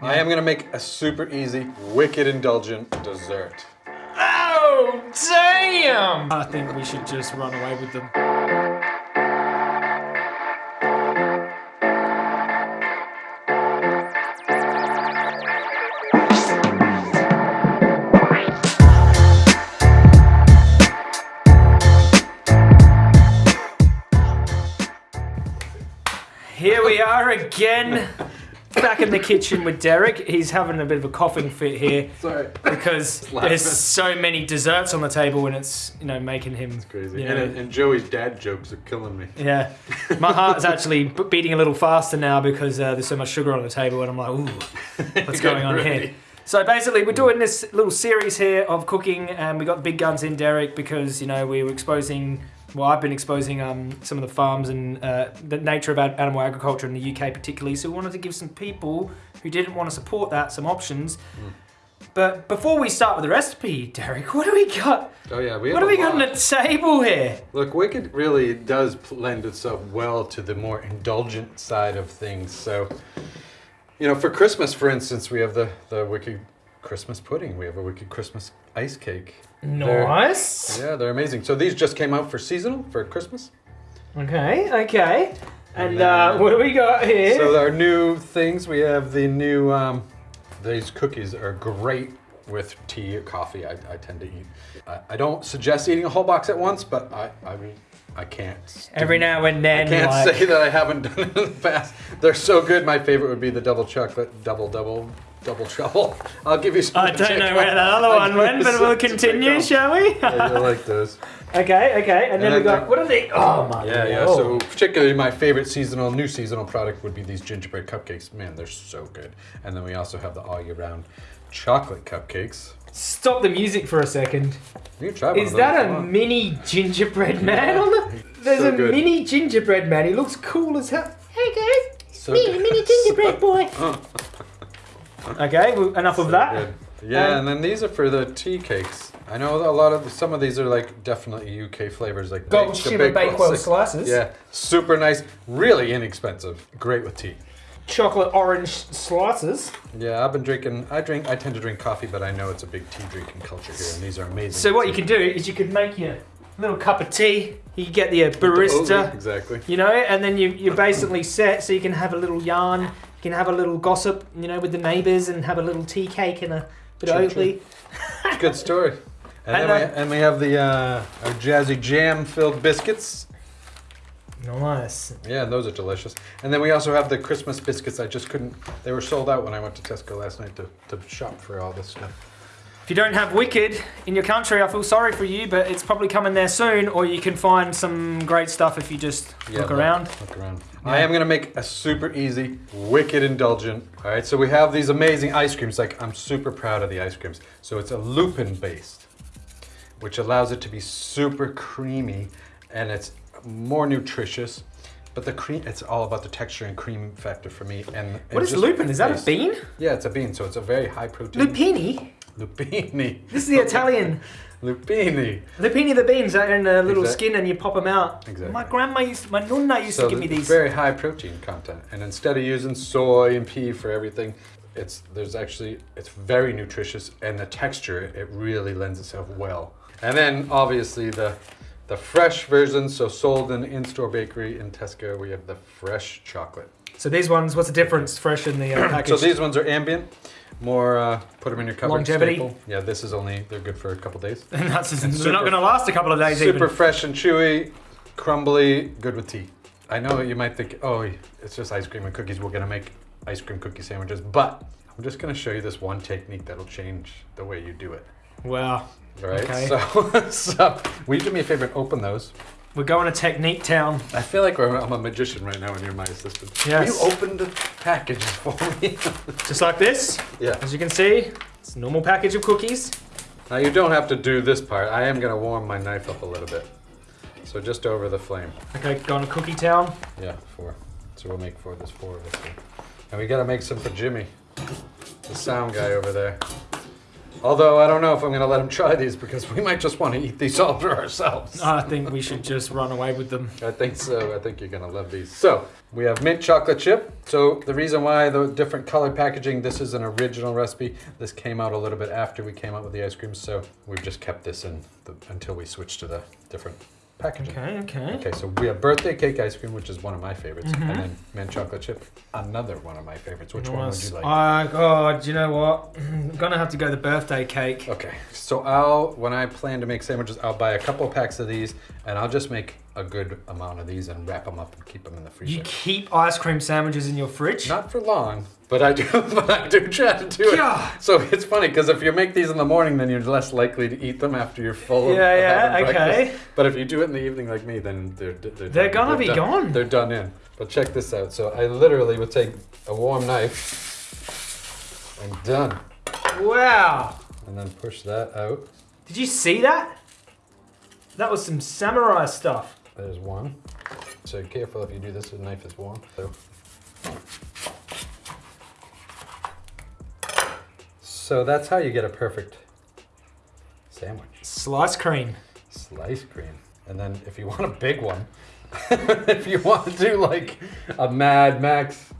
I am gonna make a super easy, wicked indulgent dessert. Oh, damn! I think we should just run away with them. Here we are again, back in the kitchen with Derek. He's having a bit of a coughing fit here Sorry. because there's so many desserts on the table and it's you know making him Crazy. you know, And, and Joey's dad jokes are killing me. yeah, my heart's actually beating a little faster now because uh, there's so much sugar on the table, and I'm like, ooh, what's going on Ready. here? So basically, we're doing this little series here of cooking, and we got the big guns in Derek because you know we were exposing. Well, I've been exposing um, some of the farms and uh, the nature of animal agriculture in the UK, particularly. So we wanted to give some people who didn't want to support that some options. But before we start with the recipe, Derek, what do we got? Oh yeah, we have What do we got on the table here? Look, Wicked really does lend itself well to the more indulgent side of things. So, you know, for Christmas, for instance, we have the, the Wicked Christmas pudding. We have a Wicked Christmas ice cake. They're- Nice. Yeah, they're amazing. So these just came out for seasonal, for Christmas. Okay, okay. And And uh, what do we got here? So our new things, we have the new, um, these cookies are great with tea or coffee. I, I tend to eat. I, I don't suggest eating a whole box at once, but I, I mean, I can't. Every now and then. I can't like, say that I haven't done it in the past. They're so good. My favorite would be the double chocolate, double, double, double trouble. I'll give you some. I don't know where that other one went, but we'll continue, shall we? Yeah, you'll like those. okay, okay. And then And we got then- what are they? Oh my Yeah, yeah. So particularly my favorite seasonal, new seasonal product would be these gingerbread cupcakes. Man, they're so good. And then we also have the all year round chocolate cupcakes. Stop the music for a second. You try one Is that a on. mini gingerbread man on the? There's So a good. mini gingerbread man. He looks cool as hell. Hey guys, So me, mini gingerbread boy. Uh, okay, well, enough of that. Good. Yeah, Um, and then these are for the tea cakes. I know a lot of some of these are like definitely UK flavors, like Gold the shimmer Bakewell slices. Yeah, super nice, really inexpensive, great with tea. Chocolate orange slices. Yeah, I've been drinking. I drink. I tend to drink coffee, but I know it's a big tea drinking culture here, and these are amazing. So what you can do is you could make your little cup of tea. You get the barista. exactly. you know, and then you, you're basically set so you can have a little yarn, can have a little gossip, you know, with the neighbours and have a little tea cake and a bit True, of Oatly. Good story. And, And, then we, uh, and we have the uh, our jazzy jam filled biscuits. Nice. Yeah, those are delicious. And then we also have the Christmas biscuits. I just couldn't. They were sold out when I went to Tesco last night to, to shop for all this stuff. If you don't have Wicked in your country, I feel sorry for you, but it's probably coming there soon, or you can find some great stuff if you just Yeah, look around. Look around. I am gonna make a super easy, wicked indulgent. All right, so we have these amazing ice creams. Like I'm super proud of the ice creams. So it's a lupin based, which allows it to be super creamy, and it's more nutritious. But the cream, it's all about the texture and cream factor for me. And What and is just lupin? Is that a bean? Yeah, it's a bean. So it's a very high protein. Lupini? Lupini. This is the Italian. Lupini. Lupini the beans are in a little Exact- skin and you pop them out. Exactly. My grandma used, my nonna used So to give me these. very high protein content, and instead of using soy and pea for everything, it's there's actually it's very nutritious, and the texture it really lends itself well. And then obviously the the fresh version, so sold in in-store bakery in Tesco, we have the fresh chocolate. So these ones, what's the difference? Fresh in the uh, So package. these ones are ambient, more uh, put them in your cupboard. Longevity. staple. Yeah, this is only they're good for a couple days. And that's they're super- not going to last a couple of days Super even. fresh and chewy, crumbly, good with tea. I know you might think, oh, it's just ice cream and cookies. We're gonna make ice cream cookie sandwiches, but I'm just gonna show you this one technique that'll change the way you do it. Wow. All right. Okay. So, so will you do me a favor and open those? We're going to Technique Town. I feel like we're, I'm a magician right now, and you're my assistant. Yes. Will you open the packages for me? Just like this. yeah. As you can see, it's a normal package of cookies. Now you don't have to do this part. I am gonna warm my knife up a little bit. So just over the flame. Okay, going to Cookie Town. Yeah, four. So we'll make four. There's four of us here. And we gotta make some for Jimmy, the sound guy over there. Although I don't know if I'm going to let him try these because we might just want to eat these all for ourselves. I think we should just run away with them. I think so. I think you're gonna love these. So we have mint chocolate chip. So the reason why the different colored packaging, this is an original recipe. This came out a little bit after we came out with the ice cream, so we've just kept this in the, until we switch to the different packaging. Okay, okay. Okay, so we have birthday cake ice cream, which is one of my favorites, Mhm. and then mint chocolate chip, another one of my favorites. Which one would you like? Oh God, you know what? I'm gonna have to go the birthday cake. Okay, so I'll when I plan to make sandwiches, I'll buy a couple packs of these, and I'll just make a good amount of these and wrap them up and keep them in the freezer. You keep ice cream sandwiches in your fridge? Not for long, but I do. But I do try to do it. God. So it's funny because if you make these in the morning, then you're less likely to eat them after you're full. Yeah, of yeah, okay. breakfast. But if you do it in the evening like me, then they're they're, They're done. gonna be done. gone. They're done in. But check this out. So I literally would take a warm knife and done, Wow. and then push that out. Did you see that? That was some samurai stuff. There's one. So careful if you do this. The knife is warm. So. So that's how you get a perfect sandwich. Slice cream. Slice cream. And then if you want a big one, if you want to do like a Mad Max,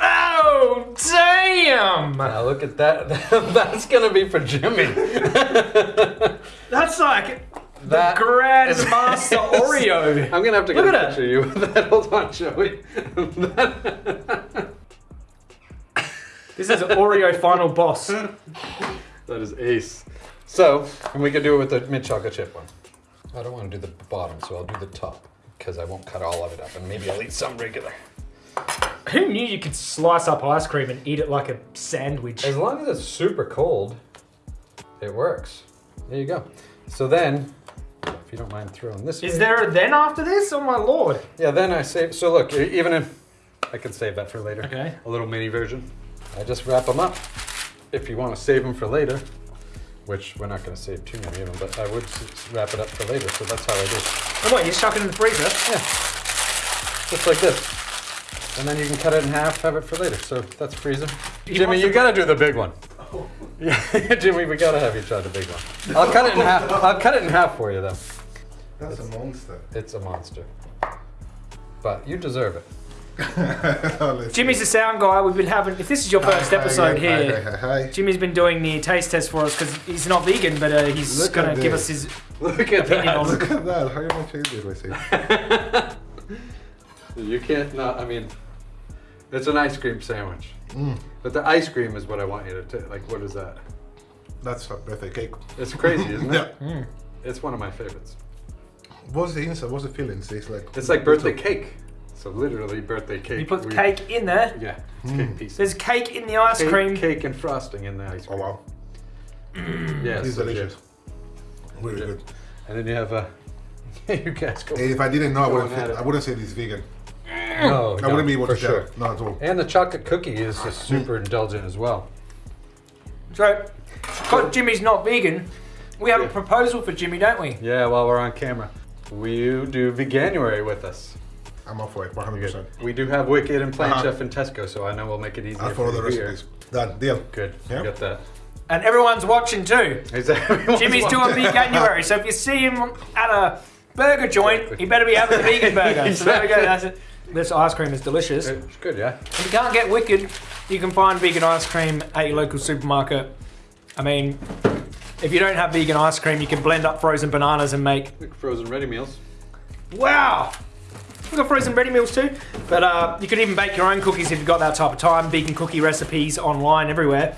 Oh damn! now look at that. That's gonna be for Jimmy. That's like That the Grandmaster Oreo. I'm gonna have to get Look a picture of you with that. Hold on, Joey. That- This is Oreo Final Boss. that is ace. So, and we could do it with the mint chocolate chip one. I don't want to do the bottom, so I'll do the top because I won't cut all of it up, and maybe I'll eat some regular. Who knew you could slice up ice cream and eat it like a sandwich? As long as it's super cold, it works. There you go. So then, if you don't mind throwing this. Is way- there a then after this? Oh my lord. Yeah, then I save. So look, even if I can save that for later. Okay. A little mini version. I just wrap them up. If you want to save them for later, which we're not going to save too many of them, but I would wrap it up for later. So that's how I do. it. Oh what, you chuck it in the freezer? Yeah, just like this. And then you can cut it in half, have it for later. So that's freezer. You Jimmy, you gotta do the big one. Yeah, Jimmy, we gotta have you try the big one. I'll cut it in half. I'll cut it in half for you though. That's a monster. It's a monster. But you deserve it. Jimmy's see. the sound guy. We've been having, if this is your first Hi, episode hi, here, Hi, hi, hi. Jimmy's been doing the taste test for us because he's not vegan, but uh, he's Look gonna give us his Look at opinion on that. it. Look at that. How you gonna change this recipe? You can't not. I mean, it's an ice cream sandwich. Mm, But the ice cream is what I want you to take. Like, what is that? that's a birthday cake. It's crazy, isn't it? Yeah. Mm. It's one of my favorites. What's the inside? What's the fillings? It's like It's like birthday cake. So literally birthday cake. You put We- cake in there. Yeah, it's Mm. cake pieces. There's cake in the ice cake, cream. cake and frosting in the ice cream. Oh cream. wow, Yeah, it's so delicious. Really Yeah. good. And then you have a. you guys go. If I didn't know, I wouldn't. at. I wouldn't say this vegan. No, I wouldn't be able for to sure. tell. Not at all. And the chocolate cookie is just super indulgent as well. So, because Jimmy's not vegan, we have a proposal for Jimmy, don't we? Yeah, while we're on camera, will you do Veganuary with us? I'm up for it. 100. percent We do have Wicked and Plant Uh-huh. Chef and Tesco, so I know we'll make it easier I'll follow for the you here. recipes. Done. Deal. Good, Yeah. you got that. And everyone's watching too. Exactly. Jimmy's doing veganuary, so if you see him at a burger joint, he better be having a vegan burger. So there we go. That's it. This ice cream is delicious. It's good, yeah. If you can't get Wicked, you can find vegan ice cream at your local supermarket. I mean, if you don't have vegan ice cream, you can blend up frozen bananas and make Like frozen ready meals. Wow! We've got frozen ready meals too, but uh, you could even bake your own cookies if you've got that type of time. Vegan cookie recipes online everywhere.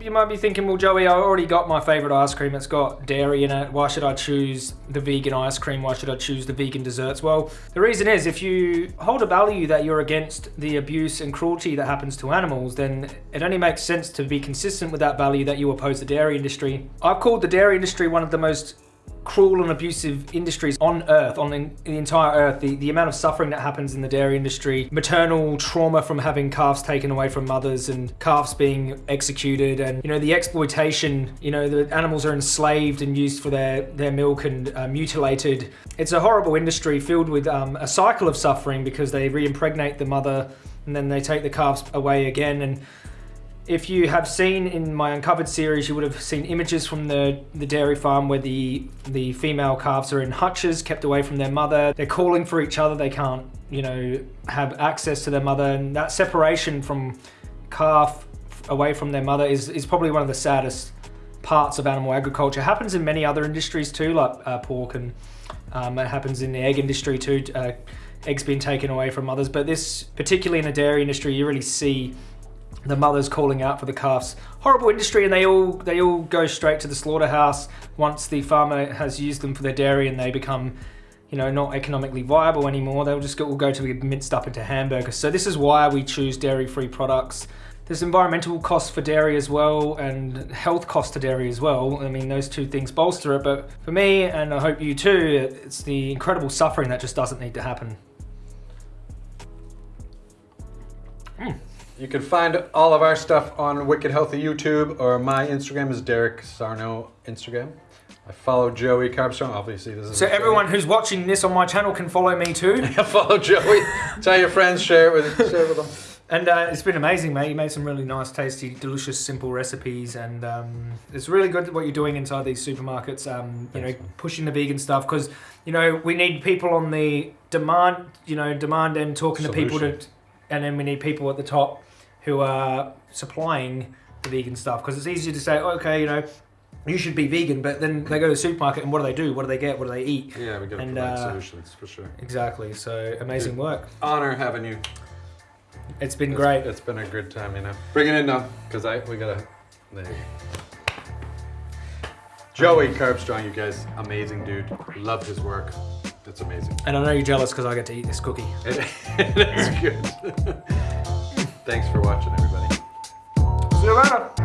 You might be thinking, well, Joey, I already got my favorite ice cream. It's got dairy in it. Why should I choose the vegan ice cream? Why should I choose the vegan desserts? Well, the reason is if you hold a value that you're against the abuse and cruelty that happens to animals, then it only makes sense to be consistent with that value that you oppose the dairy industry. I've called the dairy industry one of the most cruel and abusive industries on earth on the, the entire earth the, the amount of suffering that happens in the dairy industry maternal trauma from having calves taken away from mothers and calves being executed and you know the exploitation you know the animals are enslaved and used for their their milk and uh, mutilated. It's a horrible industry filled with um, a cycle of suffering because they re-impregnate the mother and then they take the calves away again and if you have seen in my uncovered series, you would have seen images from the, the dairy farm where the the female calves are in hutches, kept away from their mother. They're calling for each other. They can't, you know, have access to their mother, and that separation from calf away from their mother is is probably one of the saddest parts of animal agriculture. It happens in many other industries too, like uh, pork, and um, it happens in the egg industry too. Uh, eggs being taken away from mothers, but this, particularly in the dairy industry, you really see the mothers calling out for the calves. Horrible industry, and they all they all go straight to the slaughterhouse once the farmer has used them for their dairy, and they become, you know, not economically viable anymore. They'll just will go to be minced up into hamburgers. So this is why we choose dairy-free products. There's environmental costs for dairy as well, and health costs to dairy as well. I mean, those two things bolster it. But for me, and I hope you too, it's the incredible suffering that just doesn't need to happen. Hmm. You can find all of our stuff on Wicked Healthy YouTube or my Instagram is Derek Sarno Instagram. I follow Joey Carbstrong. Obviously, this is So everyone who's watching this on my channel can follow me too. follow Joey. Tell your friends, share it with share it with them. And uh, it's been amazing, mate. You made some really nice, tasty, delicious, simple recipes, and um, it's really good what you're doing inside these supermarkets. Um, you know, pushing the vegan stuff because you know we need people on the demand, you know, demand end talking to people to, and then we need people at the top who are supplying the vegan stuff because it's easy to say, okay, you know, you should be vegan, but then they go to the supermarket and what do they do? What do they get? What do they eat? Yeah, we gotta And, provide uh, solutions for sure. Exactly. So amazing work. Honor having you. It's been It's- great. It's been a good time, you know. Bring it in now, because I we gotta. There you go. Joey Carbstrong, you guys, amazing dude. Love his work. It's amazing. And I know you're jealous because I get to eat this cookie. It, it is good. Thanks for watching, everybody. See you later.